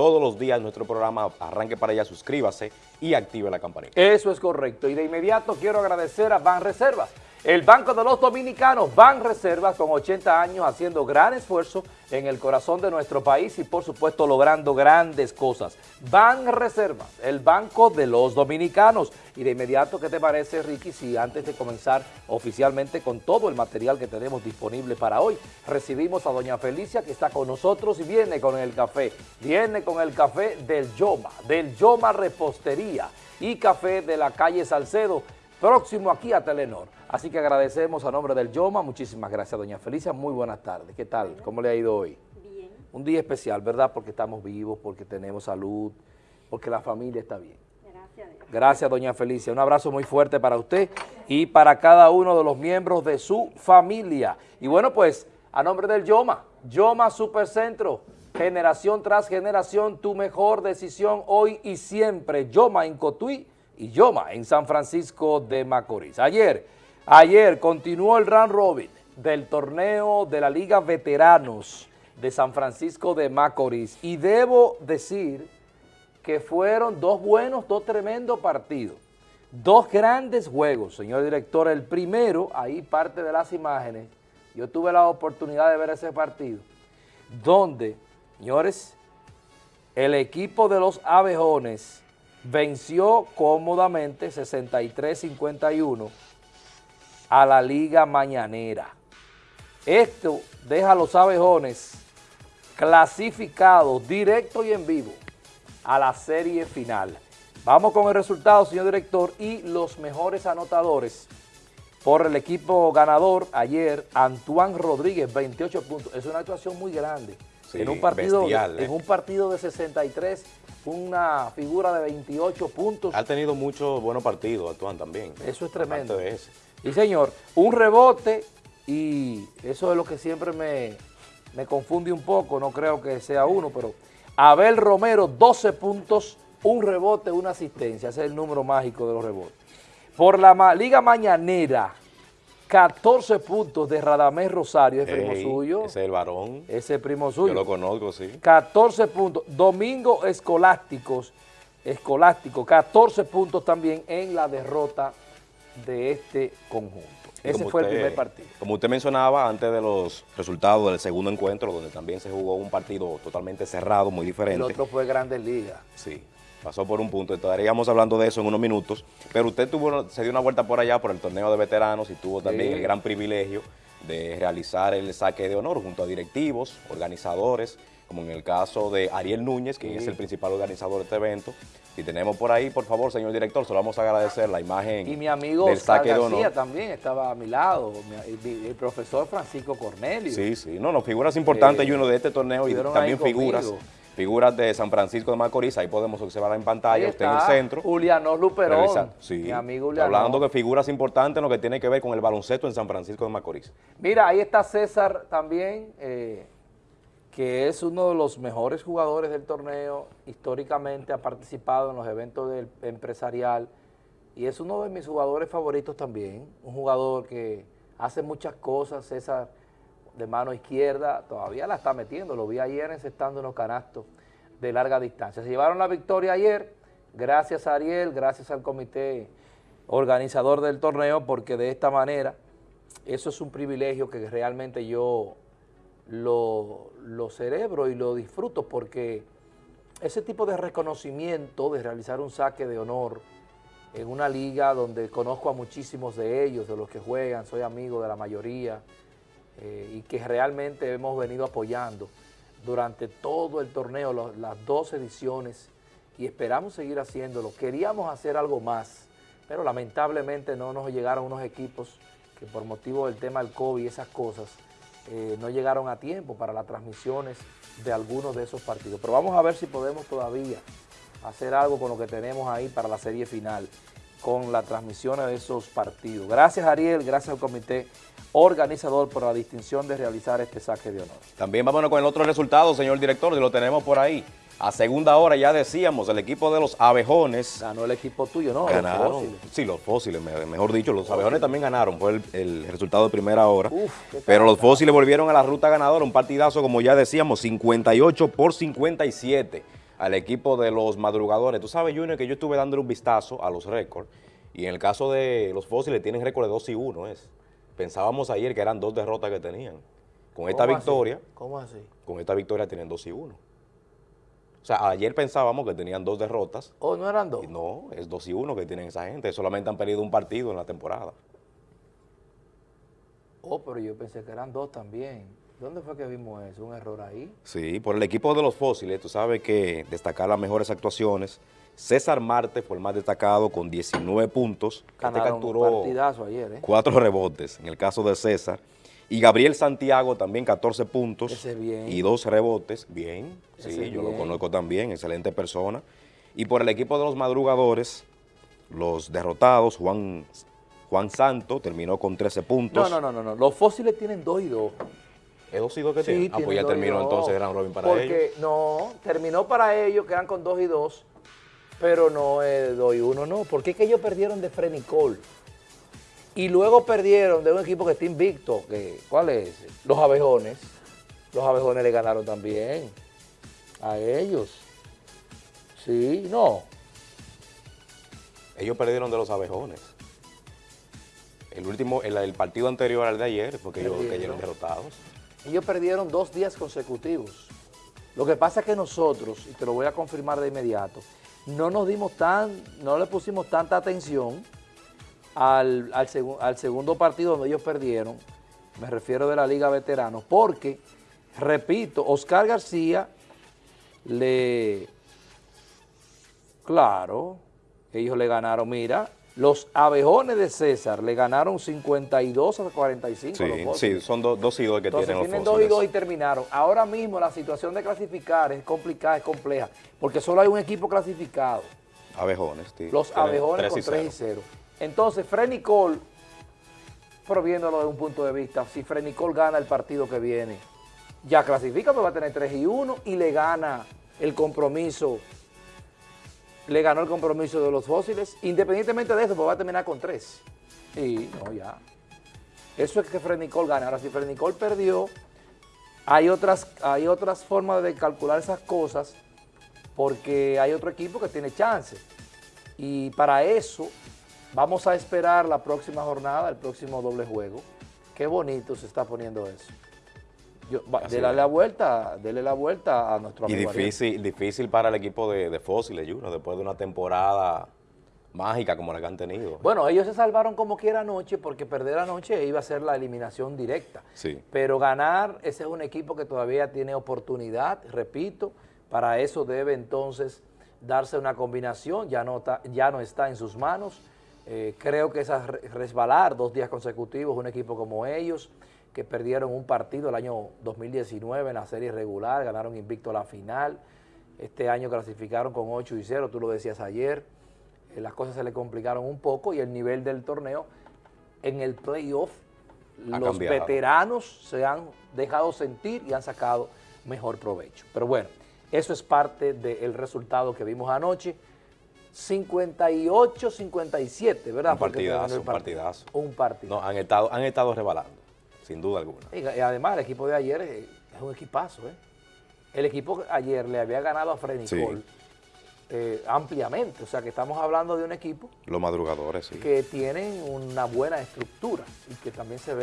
todos los días nuestro programa. Arranque para allá, suscríbase y active la campanita. Eso es correcto. Y de inmediato quiero agradecer a Ban Reservas el Banco de los Dominicanos, Ban Reservas, con 80 años haciendo gran esfuerzo en el corazón de nuestro país y por supuesto logrando grandes cosas. Ban Reservas, el Banco de los Dominicanos. Y de inmediato, ¿qué te parece, Ricky, si antes de comenzar oficialmente con todo el material que tenemos disponible para hoy, recibimos a doña Felicia que está con nosotros y viene con el café. Viene con el café del Yoma, del Yoma Repostería y café de la calle Salcedo, próximo aquí a Telenor. Así que agradecemos a nombre del Yoma, muchísimas gracias doña Felicia, muy buenas tardes, ¿qué tal? ¿Cómo le ha ido hoy? Bien. Un día especial, ¿verdad? Porque estamos vivos, porque tenemos salud, porque la familia está bien. Gracias. Gracias doña Felicia, un abrazo muy fuerte para usted y para cada uno de los miembros de su familia. Y bueno pues, a nombre del Yoma, Yoma Supercentro, generación tras generación, tu mejor decisión hoy y siempre, Yoma en Cotuí, y Yoma en San Francisco de Macorís. Ayer, ayer continuó el round robin del torneo de la Liga Veteranos de San Francisco de Macorís y debo decir que fueron dos buenos, dos tremendos partidos. Dos grandes juegos, señor director. El primero, ahí parte de las imágenes, yo tuve la oportunidad de ver ese partido, donde, señores, el equipo de los abejones venció cómodamente 63-51 a la Liga Mañanera. Esto deja a los abejones clasificados directo y en vivo a la serie final. Vamos con el resultado, señor director, y los mejores anotadores por el equipo ganador ayer, Antoine Rodríguez, 28 puntos. Es una actuación muy grande. en, un partido, en ¿eh? un partido de 63 una figura de 28 puntos. Ha tenido muchos buenos partidos, Antoine, también. Eso es tremendo. Y señor, un rebote y eso es lo que siempre me, me confunde un poco, no creo que sea uno, pero Abel Romero, 12 puntos, un rebote, una asistencia, ese es el número mágico de los rebotes. Por la Liga Mañanera, 14 puntos de Radamés Rosario, es primo suyo. Ese es el varón. Ese es primo suyo. Yo lo conozco, sí. 14 puntos. Domingo Escolásticos, Escolástico, 14 puntos también en la derrota de este conjunto. Ese fue el primer partido. Como usted mencionaba antes de los resultados del segundo encuentro, donde también se jugó un partido totalmente cerrado, muy diferente. El otro fue Grandes Ligas. Sí pasó por un punto, estaríamos hablando de eso en unos minutos, pero usted tuvo, se dio una vuelta por allá por el torneo de veteranos y tuvo también el gran privilegio de realizar el saque de honor junto a directivos, organizadores, como en el caso de Ariel Núñez, que es el principal organizador de este evento. Si tenemos por ahí, por favor, señor director, se lo vamos a agradecer la imagen Y mi amigo del saque de honor. también estaba a mi lado, el, profesor Francisco Cornelio. Sí, sí, no, no, figuras importantes y uno de este torneo y también figuras figuras de San Francisco de Macorís, ahí podemos observar en pantalla, usted en el centro. Juliano Luperón, sí, mi amigo Juliano. Hablando de figuras importantes en lo que tiene que ver con el baloncesto en San Francisco de Macorís. Mira, ahí está César también, eh, que es uno de los mejores jugadores del torneo, históricamente ha participado en los eventos del empresarial y es uno de mis jugadores favoritos también, un jugador que hace muchas cosas, César, de mano izquierda, todavía la está metiendo, lo vi ayer encestando unos canastos de larga distancia. Se llevaron la victoria ayer, gracias a Ariel, gracias al comité organizador del torneo, porque de esta manera, eso es un privilegio que realmente yo lo, lo cerebro y lo disfruto, porque ese tipo de reconocimiento, de realizar un saque de honor en una liga donde conozco a muchísimos de ellos, de los que juegan, soy amigo de la mayoría, eh, y que realmente hemos venido apoyando durante todo el torneo, las dos ediciones, y esperamos seguir haciéndolo. Queríamos hacer algo más, pero lamentablemente no nos llegaron unos equipos que por motivo del tema del COVID y esas cosas, eh, no llegaron a tiempo para las transmisiones de algunos de esos partidos. Pero vamos a ver si podemos todavía hacer algo con lo que tenemos ahí para la serie final, con la transmisión de esos partidos. Gracias Ariel, gracias al comité organizador por la distinción de realizar este saque de honor. También vámonos con el otro resultado, señor director, y lo tenemos por ahí. A segunda hora ya decíamos, el equipo de los abejones... Ganó el equipo tuyo, ¿no? Ganaron, los fósiles. Sí, los fósiles, mejor dicho, los abejones también ganaron, fue el, resultado de primera hora. pero los fósiles volvieron a la ruta ganadora, un partidazo, como ya decíamos, 58 por 57. Al equipo de los madrugadores. Tú sabes, Junior, que yo estuve dándole un vistazo a los récords y en el caso de los fósiles tienen récord de 2 y 1. Es. Pensábamos ayer que eran dos derrotas que tenían. Con esta victoria, ¿Cómo así? con esta victoria tienen 2 y 1. O sea, ayer pensábamos que tenían dos derrotas. ¿O no eran dos? No, es 2 y 1 que tienen esa gente. Solamente han perdido un partido en la temporada. Oh, pero yo pensé que eran dos también. ¿Dónde fue que vimos eso? ¿Un error ahí? Sí, por el equipo de los fósiles, tú sabes que destacar las mejores actuaciones. César Marte fue el más destacado con 19 puntos. Este Ganaron capturó ayer, ¿eh? cuatro rebotes en el caso de César. Y Gabriel Santiago también 14 puntos Ese bien. y dos rebotes. Bien, sí, yo lo conozco también, excelente persona. Y por el equipo de los madrugadores, los derrotados, Juan, Juan Santo terminó con 13 puntos. No, no, no, no, no. Los fósiles tienen dos y dos. ¿Es dos y dos que Sí, tiene? Ah, pues ya terminó entonces round robin para Porque, ellos. no, terminó para ellos, quedan con dos y dos, pero no es dos y uno, no. Porque es que ellos perdieron de Frenicol. Y luego perdieron de un equipo que está invicto. Que, ¿Cuál es? Los abejones. Los abejones le ganaron también a ellos. Sí, no. Ellos perdieron de los abejones. El último, el, el partido anterior al de ayer, porque ellos cayeron derrotados. Ellos perdieron dos días consecutivos. Lo que pasa es que nosotros, y te lo voy a confirmar de inmediato, no nos dimos tan, no le pusimos tanta atención al, al segu- al segundo partido donde ellos perdieron, me refiero de la Liga Veteranos, porque, repito, Oscar García le, claro, ellos le ganaron, mira, los abejones de César le ganaron 52 a 45 Sí, los sí, son do- dos y dos que Entonces tienen los tienen dos y dos y terminaron. Ahora mismo la situación de clasificar es complicada, es compleja, porque solo hay un equipo clasificado, Abejones, sí. los Tienen abejones con y 3 y cero. 0. Entonces, Freddy Cole, proviéndolo de un punto de vista, si Freddy Cole gana el partido que viene, ya clasifica, pues va a tener 3 y 1 y le gana el compromiso, le ganó el compromiso de los fósiles, independientemente de eso, pues va a terminar con 3. Y no, ya. Eso es que Freddy Cole gana. Ahora, si Freddy Cole perdió, hay otras, hay otras formas de calcular esas cosas porque hay otro equipo que tiene chance. Y para eso vamos a esperar la próxima jornada, el próximo doble juego. Qué bonito se está poniendo eso. Yo, va, Así dele es. la vuelta, dele la vuelta a nuestro Y amigo Ariel. difícil, difícil para el equipo de, de Fósiles, Juno, después de una temporada mágica como la que han tenido. Bueno, ellos se salvaron como quiera anoche porque perder anoche iba a ser la eliminación directa. Sí. Pero ganar, ese es un equipo que todavía tiene oportunidad, repito, para eso debe entonces darse una combinación, ya no, está- ya no está en sus manos. Eh, creo que re- resbalar dos días consecutivos, un equipo como ellos, que perdieron un partido el año 2019 en la serie regular, ganaron invicto la final, este año clasificaron con 8 y 0, tú lo decías ayer, eh, las cosas se le complicaron un poco y el nivel del torneo en el playoff, los cambiado. veteranos se han dejado sentir y han sacado mejor provecho. Pero bueno, eso es parte del resultado que vimos anoche. 58-57, ¿verdad? Un partidazo, un partidazo. Un. No, han estado, han estado rebalando, sin duda alguna. Y, además el equipo de ayer es, es un equipazo, ¿eh? El equipo ayer le había ganado a Freddy Sí. Eh, ampliamente. O sea que estamos hablando de un equipo Los madrugadores, sí. que tienen una buena estructura y que también se ve